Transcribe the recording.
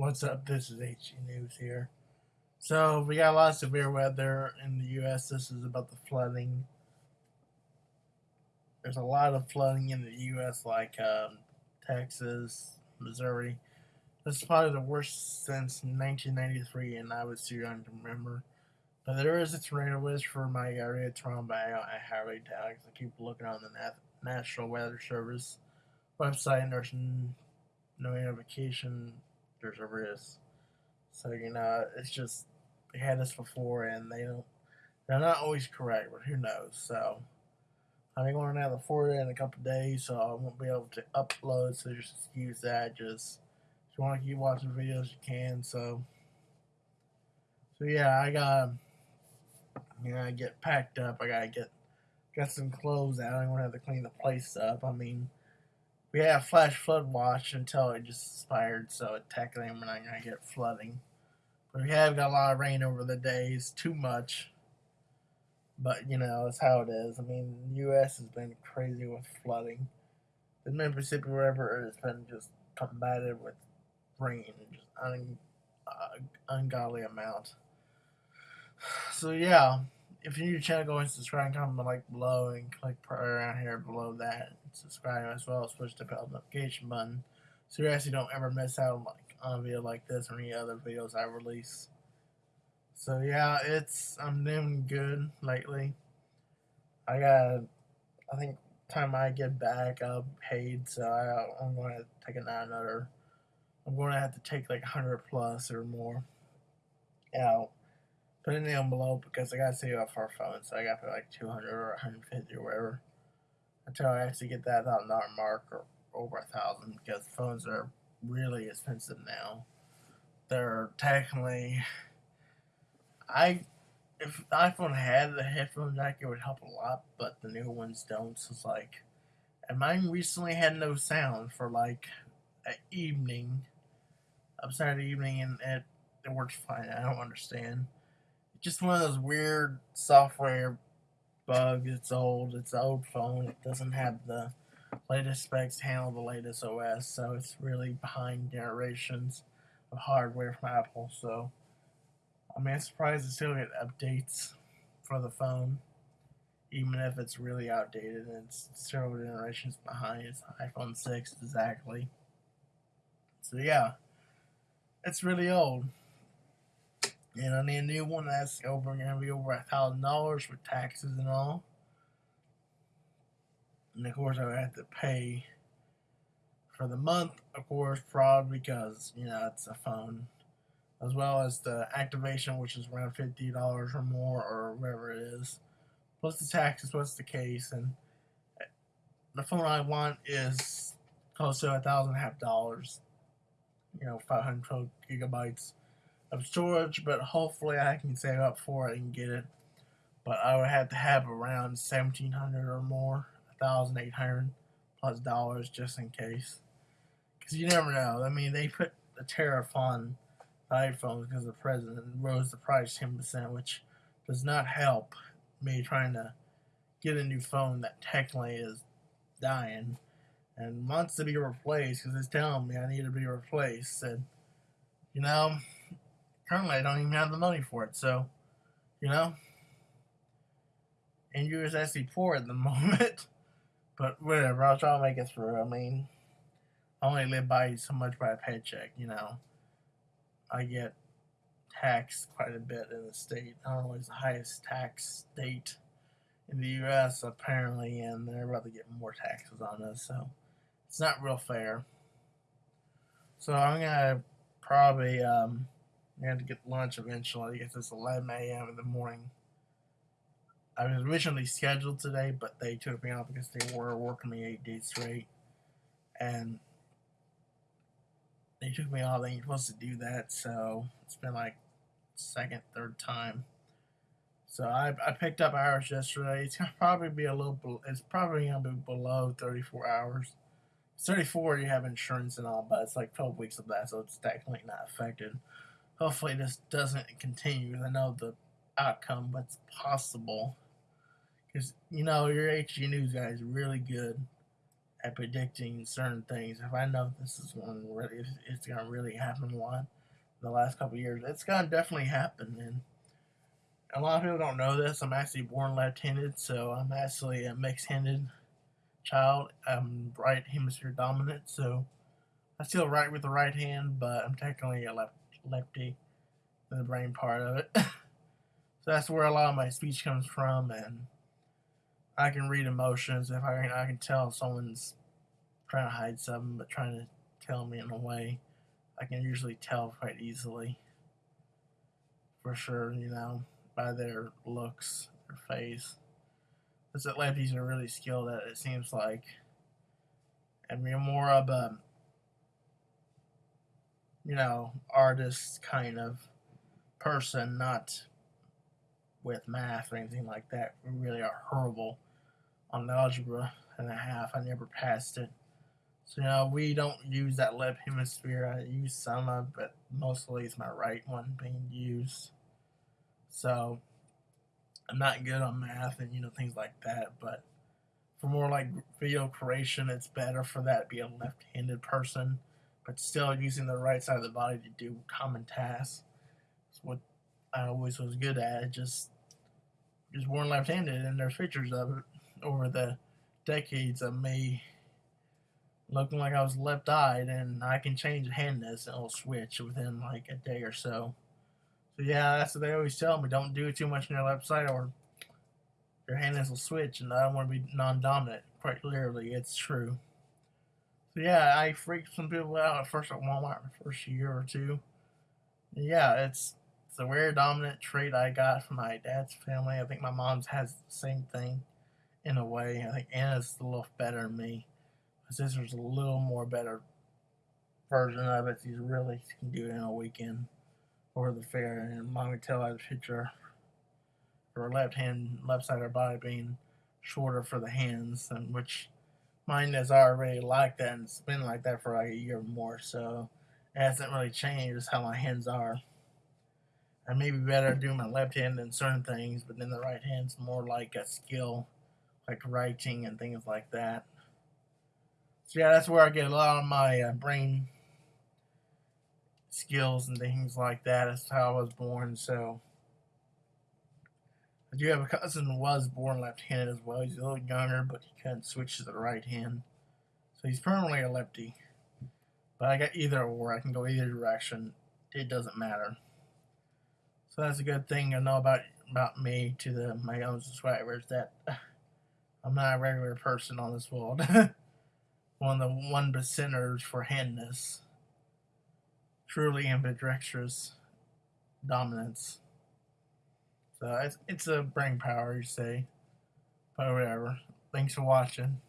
What's up? This is HG News here. So, we got a lot of severe weather in the U.S. This is about the flooding. There's a lot of flooding in the U.S., like um, Texas, Missouri. This is probably the worst since 1993, and I was too young to remember. But there is a tornado wish for my area, Toronto. I, I highly doubt I keep looking on the National Weather Service website, and there's no notification there's a risk. So you know, it's just they had this before, and they don't. They're not always correct, but who knows? So I'm going to have the Florida in a couple days, so I won't be able to upload. So just excuse that. Just if you want to keep watching videos, you can. So so yeah, I got you know I get packed up. I gotta get got some clothes out. I'm gonna have to clean the place up. I mean we have flash flood watch until it just expired, so technically we're not gonna get flooding. But we have got a lot of rain over the days, too much. But you know, it's how it is. I mean, the U.S. has been crazy with flooding. The Mississippi River has been just combated with rain, just un, uh, ungodly amount. So yeah, if you're new to the channel, go and subscribe comment like below and click right around here below that. Subscribe as well as push the bell notification button so you actually don't ever miss out on, like on a video like this or any other videos I release. So yeah, it's I'm doing good lately. I got I think time I get back I'll paid so I, I'm going to take another I'm going to have to take like 100 plus or more out put it in the envelope because I gotta save up for a phone, so I gotta put like 200 or 150 or whatever until I actually get that thousand dollar mark or over a thousand because phones are really expensive now. They're technically, I if the iPhone had the headphone jack, it would help a lot, but the new ones don't. So it's like, and mine recently had no sound for like an evening, upside evening, and it it works fine. I don't understand just one of those weird software bugs. It's old. It's an old phone. It doesn't have the latest specs handle the latest OS, so it's really behind generations of hardware from Apple. So, I mean, I'm surprised to still get updates for the phone, even if it's really outdated and it's several generations behind. It's iPhone 6 exactly. So, yeah, it's really old. And I need a new one that's over gonna be over a thousand dollars for taxes and all. And of course I would have to pay for the month, of course, probably because, you know, it's a phone. As well as the activation, which is around fifty dollars or more or whatever it is. Plus the taxes, what's the case, and the phone I want is close to a thousand and a half dollars. You know, five hundred gigabytes of storage, but hopefully I can save up for it and get it. But I would have to have around seventeen hundred or more, thousand eight hundred plus dollars just in case. Because you never know. I mean, they put a tariff on iPhones because the president rose the price ten percent, which does not help me trying to get a new phone that technically is dying and wants to be replaced because it's telling me I need to be replaced. And you know, currently I don't even have the money for it. So, you know, and you was actually poor at the moment. but whatever, I'll try to make it through. I mean, I only live by so much by a paycheck, you know. I get taxed quite a bit in the state. Not only is the highest tax state in the U.S. apparently, and they're about to get more taxes on us, so it's not real fair. So I'm gonna probably um, I had to get lunch eventually I guess it's 11 a.m. in the morning. I was originally scheduled today, but they took me off because they were working me eight days straight. And they took me off. They ain't supposed to do that, so it's been like second, third time. So I, I picked up hours yesterday. It's gonna probably be a little. It's probably gonna be below 34 hours. It's 34. You have insurance and all, but it's like 12 weeks of that, so it's technically not affected hopefully this doesn't continue. I know the outcome, but it's possible. Because, you know, your HG News guy is really good at predicting certain things. If I know this is one really, it's gonna really happen a lot in the last couple years, it's gonna definitely happen. And a lot of people don't know this. I'm actually born left-handed, so I'm actually a mixed-handed child. I'm right hemisphere dominant, so I still write with the right hand, but I'm technically a left lefty the brain part of it. so that's where a lot of my speech comes from, and I can read emotions. If I can, I can tell someone's trying to hide something, but trying to tell me in a way, I can usually tell quite easily. For sure, you know, by their looks, their face. Because the lefties are really skilled at it, it seems like. And we're more of a, you know, artist kind of person, not with math or anything like that. We really are horrible on algebra and a half. I never passed it. So, you know, we don't use that left hemisphere. I use some of but mostly it's my right one being used. So, I'm not good on math and, you know, things like that. But for more like video creation, it's better for that to be a left handed person, but still using the right side of the body to do common tasks. It's what I always was good at. Just, just born left handed, and there's pictures of it over the decades of me looking like I was left eyed, and I can change handness and it'll switch within like a day or so. So yeah, that's what they always tell me. Don't do too much on your left side, or your handness will switch, and I don't want to be non-dominant. Quite literally, it's true. Yeah, I freaked some people out at first at Walmart the first year or two. Yeah, it's it's a rare dominant trait I got from my dad's family. I think my mom's has the same thing in a way. I think Anna's a little better than me. My sister's a little more better version of it. She's really she can do it in a weekend or the fair. And mom could tell by the picture her left hand, left side of her body being shorter for the hands, and which mine has already like that and it's been like that for like a year or more. So it hasn't really changed how my hands are. I may be better doing my left hand than certain things, but then the right hand's more like a skill like writing and things like that. So yeah, that's where I get a lot of my uh, brain skills and things like that. That's how I was born. So I do have a cousin who was born left-handed as well. He's a little younger, but he couldn't switch to the right hand. So he's permanently a lefty. But I got either or. I can go either direction. It doesn't matter. So that's a good thing to know about about me to the my own subscribers that I'm not a regular person on this world. one of the one percenters for handness. Truly ambidextrous dominance. So it's, it's a brain power, you say. But whatever. Thanks for watching.